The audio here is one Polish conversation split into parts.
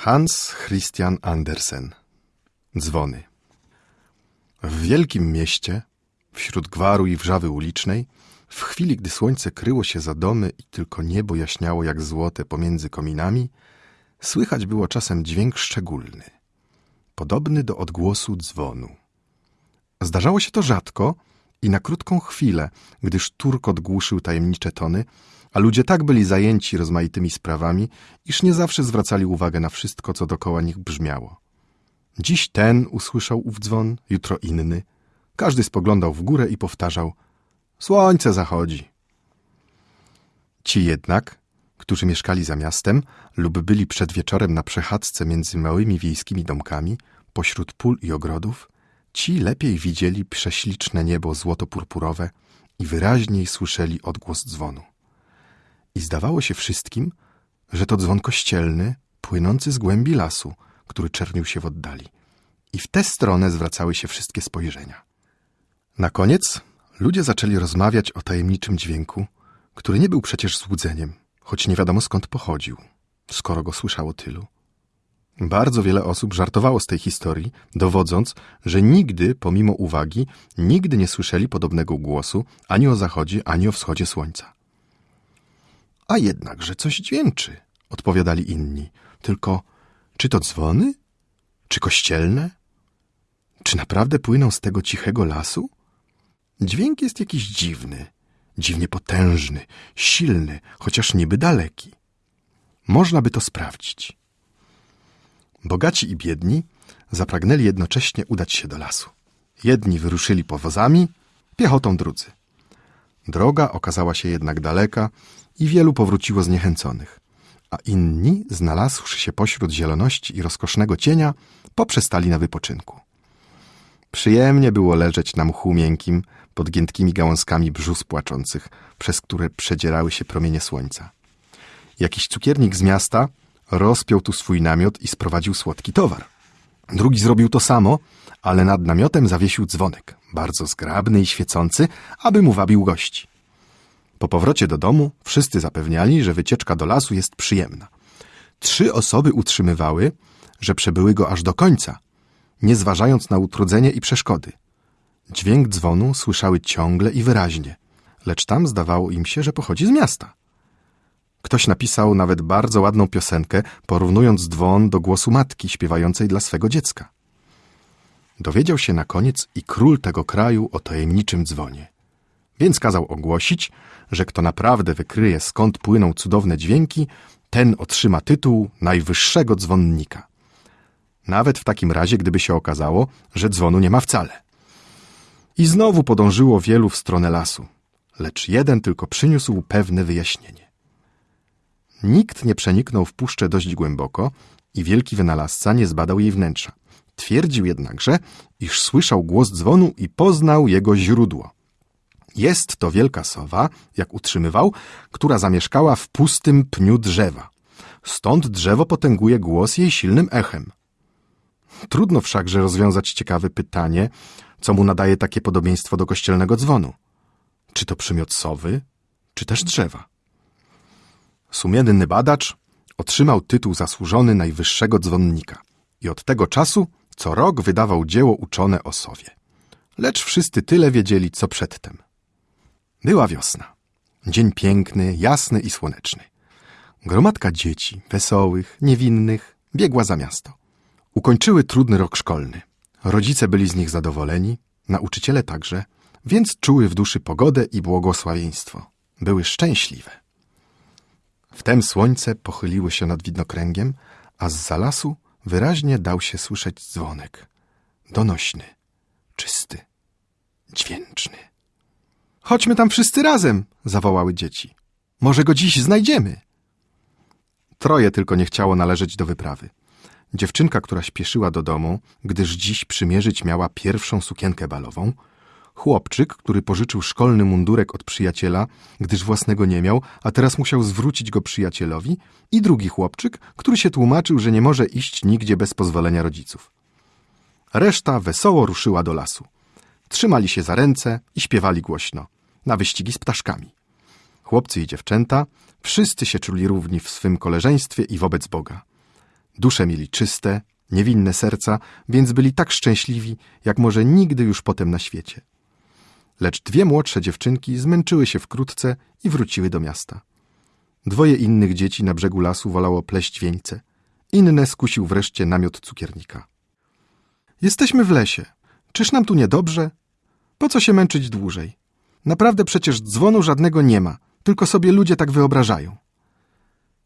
Hans Christian Andersen Dzwony W wielkim mieście, wśród gwaru i wrzawy ulicznej, w chwili, gdy słońce kryło się za domy i tylko niebo jaśniało jak złote pomiędzy kominami, słychać było czasem dźwięk szczególny, podobny do odgłosu dzwonu. Zdarzało się to rzadko i na krótką chwilę, gdyż turkot głuszył tajemnicze tony, a ludzie tak byli zajęci rozmaitymi sprawami, iż nie zawsze zwracali uwagę na wszystko, co dokoła nich brzmiało. Dziś ten usłyszał ów dzwon, jutro inny. Każdy spoglądał w górę i powtarzał: Słońce zachodzi. Ci jednak, którzy mieszkali za miastem lub byli przed wieczorem na przechadzce między małymi wiejskimi domkami, pośród pól i ogrodów, ci lepiej widzieli prześliczne niebo złoto-purpurowe i wyraźniej słyszeli odgłos dzwonu i zdawało się wszystkim, że to dzwon kościelny płynący z głębi lasu, który czernił się w oddali. I w tę stronę zwracały się wszystkie spojrzenia. Na koniec ludzie zaczęli rozmawiać o tajemniczym dźwięku, który nie był przecież złudzeniem, choć nie wiadomo skąd pochodził, skoro go słyszało tylu. Bardzo wiele osób żartowało z tej historii, dowodząc, że nigdy, pomimo uwagi, nigdy nie słyszeli podobnego głosu ani o zachodzie, ani o wschodzie słońca. A jednakże coś dźwięczy, odpowiadali inni. Tylko czy to dzwony? Czy kościelne? Czy naprawdę płyną z tego cichego lasu? Dźwięk jest jakiś dziwny, dziwnie potężny, silny, chociaż niby daleki. Można by to sprawdzić. Bogaci i biedni zapragnęli jednocześnie udać się do lasu. Jedni wyruszyli powozami, piechotą drudzy. Droga okazała się jednak daleka i wielu powróciło zniechęconych, a inni, znalazłszy się pośród zieloności i rozkosznego cienia, poprzestali na wypoczynku. Przyjemnie było leżeć na mchu miękkim, pod giętkimi gałązkami brzus płaczących, przez które przedzierały się promienie słońca. Jakiś cukiernik z miasta rozpiął tu swój namiot i sprowadził słodki towar. Drugi zrobił to samo, ale nad namiotem zawiesił dzwonek, bardzo zgrabny i świecący, aby mu wabił gości. Po powrocie do domu wszyscy zapewniali, że wycieczka do lasu jest przyjemna. Trzy osoby utrzymywały, że przebyły go aż do końca, nie zważając na utrudzenie i przeszkody. Dźwięk dzwonu słyszały ciągle i wyraźnie, lecz tam zdawało im się, że pochodzi z miasta. Ktoś napisał nawet bardzo ładną piosenkę, porównując dzwon do głosu matki śpiewającej dla swego dziecka. Dowiedział się na koniec i król tego kraju o tajemniczym dzwonie. Więc kazał ogłosić, że kto naprawdę wykryje skąd płyną cudowne dźwięki, ten otrzyma tytuł najwyższego dzwonnika. Nawet w takim razie, gdyby się okazało, że dzwonu nie ma wcale. I znowu podążyło wielu w stronę lasu, lecz jeden tylko przyniósł pewne wyjaśnienie. Nikt nie przeniknął w puszczę dość głęboko i wielki wynalazca nie zbadał jej wnętrza. Twierdził jednakże, iż słyszał głos dzwonu i poznał jego źródło. Jest to wielka sowa, jak utrzymywał, która zamieszkała w pustym pniu drzewa. Stąd drzewo potęguje głos jej silnym echem. Trudno wszakże rozwiązać ciekawe pytanie, co mu nadaje takie podobieństwo do kościelnego dzwonu. Czy to przymiot sowy, czy też drzewa? Sumienny badacz otrzymał tytuł zasłużony najwyższego dzwonnika i od tego czasu co rok wydawał dzieło uczone o sowie. Lecz wszyscy tyle wiedzieli, co przedtem. Była wiosna. Dzień piękny, jasny i słoneczny. Gromadka dzieci, wesołych, niewinnych, biegła za miasto. Ukończyły trudny rok szkolny. Rodzice byli z nich zadowoleni, nauczyciele także, więc czuły w duszy pogodę i błogosławieństwo. Były szczęśliwe. Wtem słońce pochyliło się nad widnokręgiem, a z za lasu wyraźnie dał się słyszeć dzwonek. Donośny, czysty, dźwięczny. Chodźmy tam wszyscy razem, zawołały dzieci. Może go dziś znajdziemy. Troje tylko nie chciało należeć do wyprawy. Dziewczynka, która śpieszyła do domu, gdyż dziś przymierzyć miała pierwszą sukienkę balową, chłopczyk, który pożyczył szkolny mundurek od przyjaciela, gdyż własnego nie miał, a teraz musiał zwrócić go przyjacielowi, i drugi chłopczyk, który się tłumaczył, że nie może iść nigdzie bez pozwolenia rodziców. Reszta wesoło ruszyła do lasu. Trzymali się za ręce i śpiewali głośno, na wyścigi z ptaszkami. Chłopcy i dziewczęta, wszyscy się czuli równi w swym koleżeństwie i wobec Boga. Dusze mieli czyste, niewinne serca, więc byli tak szczęśliwi, jak może nigdy już potem na świecie. Lecz dwie młodsze dziewczynki zmęczyły się wkrótce i wróciły do miasta. Dwoje innych dzieci na brzegu lasu wolało pleść wieńce. Inne skusił wreszcie namiot cukiernika. Jesteśmy w lesie. Czyż nam tu niedobrze? Po co się męczyć dłużej? Naprawdę przecież dzwonu żadnego nie ma, tylko sobie ludzie tak wyobrażają.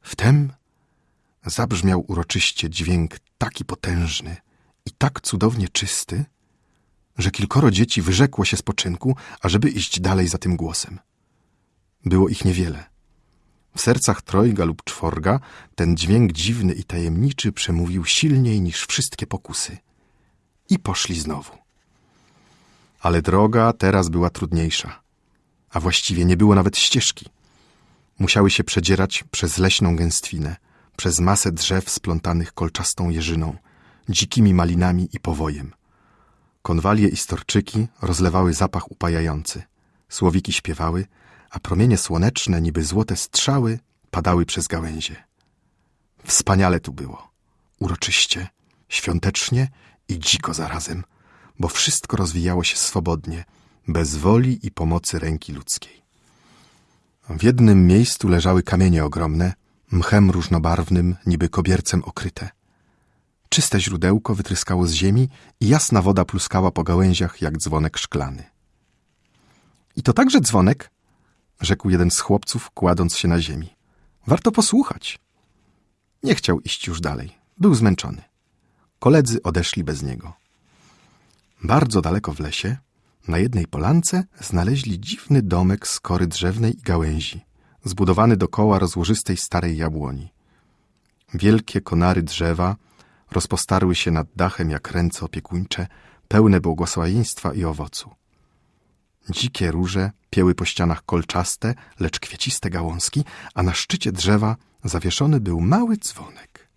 Wtem zabrzmiał uroczyście dźwięk taki potężny i tak cudownie czysty, że kilkoro dzieci wyrzekło się spoczynku, ażeby iść dalej za tym głosem. Było ich niewiele. W sercach trojga lub czworga ten dźwięk dziwny i tajemniczy przemówił silniej niż wszystkie pokusy. I poszli znowu. Ale droga teraz była trudniejsza, a właściwie nie było nawet ścieżki. Musiały się przedzierać przez leśną gęstwinę, przez masę drzew splątanych kolczastą jeżyną, dzikimi malinami i powojem. Konwalie i storczyki rozlewały zapach upajający. Słowiki śpiewały, a promienie słoneczne, niby złote strzały, padały przez gałęzie. Wspaniale tu było. Uroczyście, świątecznie i dziko zarazem, bo wszystko rozwijało się swobodnie, bez woli i pomocy ręki ludzkiej. W jednym miejscu leżały kamienie ogromne, mchem różnobarwnym, niby kobiercem okryte. Czyste źródełko wytryskało z ziemi i jasna woda pluskała po gałęziach jak dzwonek szklany. I to także dzwonek? rzekł jeden z chłopców, kładąc się na ziemi. Warto posłuchać. Nie chciał iść już dalej. Był zmęczony. Koledzy odeszli bez niego. Bardzo daleko w lesie, na jednej polance, znaleźli dziwny domek z kory drzewnej i gałęzi, zbudowany dokoła rozłożystej starej jabłoni. Wielkie konary drzewa rozpostarły się nad dachem jak ręce opiekuńcze, pełne błogosławieństwa i owocu. Dzikie róże pieły po ścianach kolczaste, lecz kwieciste gałązki, a na szczycie drzewa zawieszony był mały dzwonek.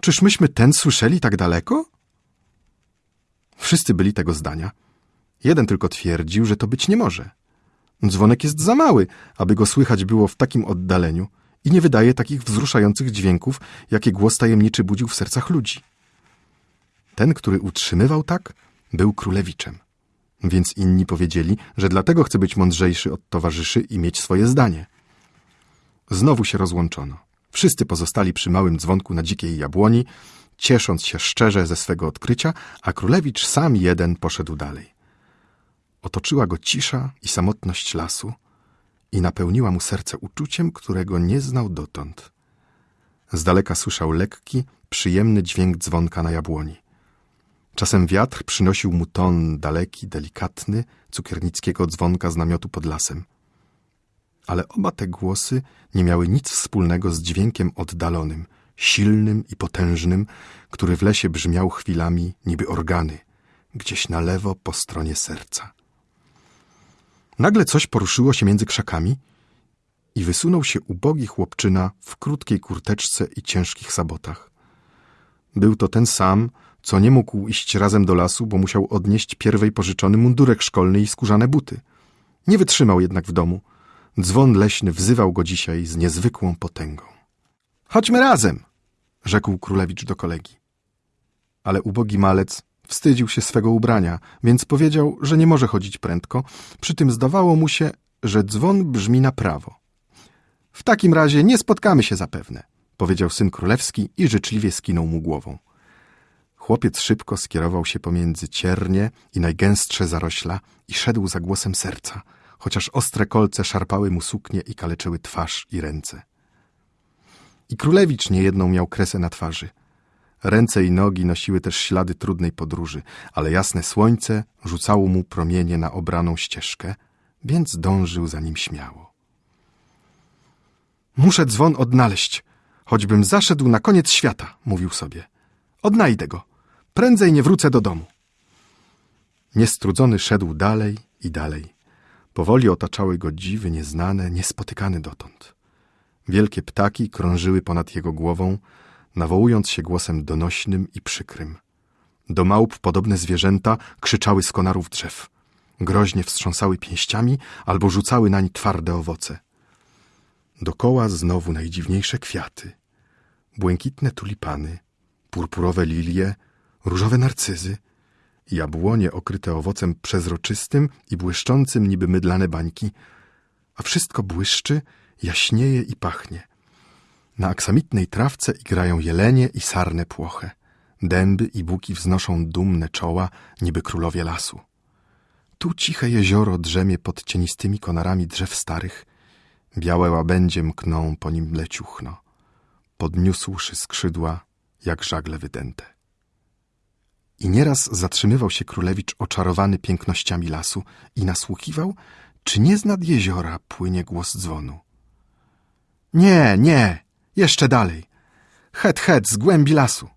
Czyż myśmy ten słyszeli tak daleko? Wszyscy byli tego zdania. Jeden tylko twierdził, że to być nie może. Dzwonek jest za mały, aby go słychać było w takim oddaleniu i nie wydaje takich wzruszających dźwięków, jakie głos tajemniczy budził w sercach ludzi. Ten, który utrzymywał tak, był królewiczem. Więc inni powiedzieli, że dlatego chce być mądrzejszy od towarzyszy i mieć swoje zdanie. Znowu się rozłączono. Wszyscy pozostali przy małym dzwonku na dzikiej jabłoni, ciesząc się szczerze ze swego odkrycia, a królewicz sam jeden poszedł dalej. Otoczyła go cisza i samotność lasu i napełniła mu serce uczuciem, którego nie znał dotąd. Z daleka słyszał lekki, przyjemny dźwięk dzwonka na jabłoni. Czasem wiatr przynosił mu ton daleki, delikatny, cukiernickiego dzwonka z namiotu pod lasem. Ale oba te głosy nie miały nic wspólnego z dźwiękiem oddalonym, silnym i potężnym, który w lesie brzmiał chwilami niby organy, gdzieś na lewo po stronie serca. Nagle coś poruszyło się między krzakami i wysunął się ubogi chłopczyna w krótkiej kurteczce i ciężkich sabotach. Był to ten sam, co nie mógł iść razem do lasu, bo musiał odnieść pierwej pożyczony mundurek szkolny i skórzane buty. Nie wytrzymał jednak w domu. Dzwon leśny wzywał go dzisiaj z niezwykłą potęgą. Chodźmy razem, rzekł królewicz do kolegi. Ale ubogi malec wstydził się swego ubrania, więc powiedział, że nie może chodzić prędko, przy tym zdawało mu się, że dzwon brzmi na prawo. W takim razie nie spotkamy się zapewne, powiedział syn królewski i życzliwie skinął mu głową. Chłopiec szybko skierował się pomiędzy ciernie i najgęstsze zarośla i szedł za głosem serca, chociaż ostre kolce szarpały mu suknię i kaleczyły twarz i ręce. I królewicz niejedną miał kresę na twarzy. Ręce i nogi nosiły też ślady trudnej podróży, ale jasne słońce rzucało mu promienie na obraną ścieżkę, więc dążył za nim śmiało. Muszę dzwon odnaleźć, choćbym zaszedł na koniec świata, mówił sobie. Odnajdę go. Prędzej nie wrócę do domu. Niestrudzony szedł dalej i dalej. Powoli otaczały go dziwy nieznane, niespotykane dotąd. Wielkie ptaki krążyły ponad jego głową, nawołując się głosem donośnym i przykrym. Do małp podobne zwierzęta krzyczały z konarów drzew. Groźnie wstrząsały pięściami albo rzucały nań twarde owoce. Dokoła znowu najdziwniejsze kwiaty. błękitne tulipany, purpurowe lilie, różowe narcyzy, jabłonie okryte owocem przezroczystym i błyszczącym niby mydlane bańki, a wszystko błyszczy, jaśnieje i pachnie. Na aksamitnej trawce igrają jelenie i sarne płoche. Dęby i buki wznoszą dumne czoła, niby królowie lasu. Tu ciche jezioro drzemie pod cienistymi konarami drzew starych. Białe łabędzie mkną po nim leciuchno. Podniósłszy skrzydła, jak żagle wydęte. I nieraz zatrzymywał się królewicz oczarowany pięknościami lasu i nasłuchiwał, czy nie z nad jeziora płynie głos dzwonu. Nie, nie, jeszcze dalej. Het, het, z głębi lasu.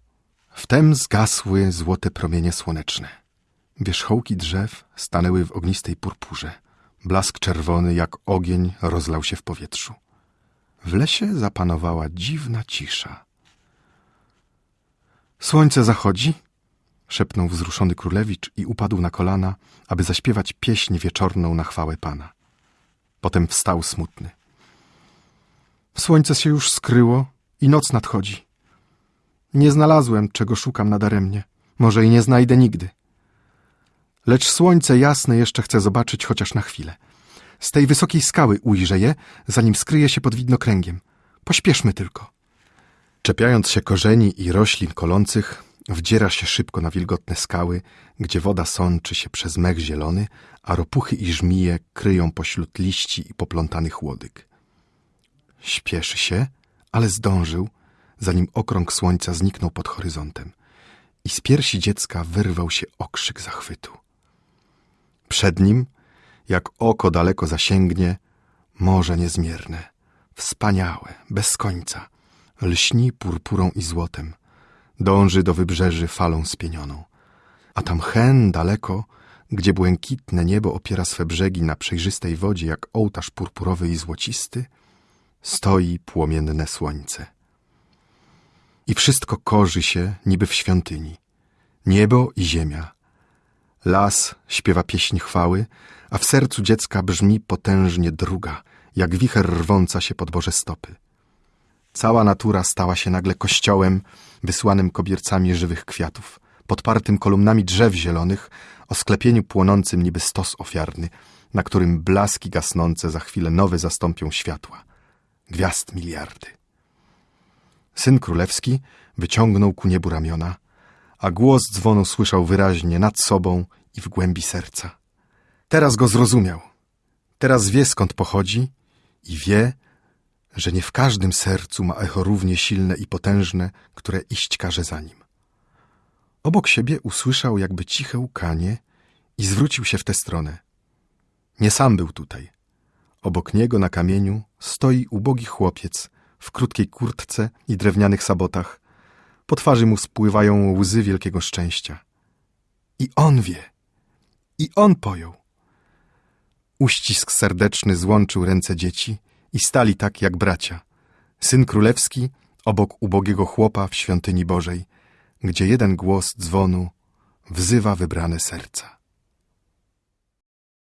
Wtem zgasły złote promienie słoneczne. Wierzchołki drzew stanęły w ognistej purpurze. Blask czerwony jak ogień rozlał się w powietrzu. W lesie zapanowała dziwna cisza. Słońce zachodzi? szepnął wzruszony królewicz i upadł na kolana, aby zaśpiewać pieśń wieczorną na chwałę pana. Potem wstał smutny. Słońce się już skryło i noc nadchodzi. Nie znalazłem, czego szukam nadaremnie. Może i nie znajdę nigdy. Lecz słońce jasne jeszcze chcę zobaczyć chociaż na chwilę. Z tej wysokiej skały ujrzę je, zanim skryje się pod widnokręgiem. Pośpieszmy tylko. Czepiając się korzeni i roślin kolących, wdziera się szybko na wilgotne skały, gdzie woda sączy się przez mech zielony, a ropuchy i żmije kryją pośród liści i poplątanych łodyg. Śpieszy się, ale zdążył, zanim okrąg słońca zniknął pod horyzontem i z piersi dziecka wyrwał się okrzyk zachwytu. Przed nim, jak oko daleko zasięgnie, morze niezmierne, wspaniałe, bez końca, lśni purpurą i złotem, dąży do wybrzeży falą spienioną. A tam hen daleko, gdzie błękitne niebo opiera swe brzegi na przejrzystej wodzie jak ołtarz purpurowy i złocisty, stoi płomienne słońce. I wszystko korzy się niby w świątyni. Niebo i ziemia. Las śpiewa pieśń chwały, a w sercu dziecka brzmi potężnie druga, jak wicher rwąca się pod Boże stopy. Cała natura stała się nagle kościołem wysłanym kobiercami żywych kwiatów, podpartym kolumnami drzew zielonych, o sklepieniu płonącym niby stos ofiarny, na którym blaski gasnące za chwilę nowe zastąpią światła. Gwiazd miliardy. Syn królewski wyciągnął ku niebu ramiona, a głos dzwonu słyszał wyraźnie nad sobą i w głębi serca. Teraz go zrozumiał. Teraz wie skąd pochodzi i wie, że nie w każdym sercu ma echo równie silne i potężne, które iść każe za nim. Obok siebie usłyszał jakby ciche łkanie i zwrócił się w tę stronę. Nie sam był tutaj. Obok niego na kamieniu stoi ubogi chłopiec w krótkiej kurtce i drewnianych sabotach. Po twarzy mu spływają łzy wielkiego szczęścia. I on wie. I on pojął. Uścisk serdeczny złączył ręce dzieci i stali tak jak bracia. Syn królewski obok ubogiego chłopa w świątyni Bożej, gdzie jeden głos dzwonu wzywa wybrane serca.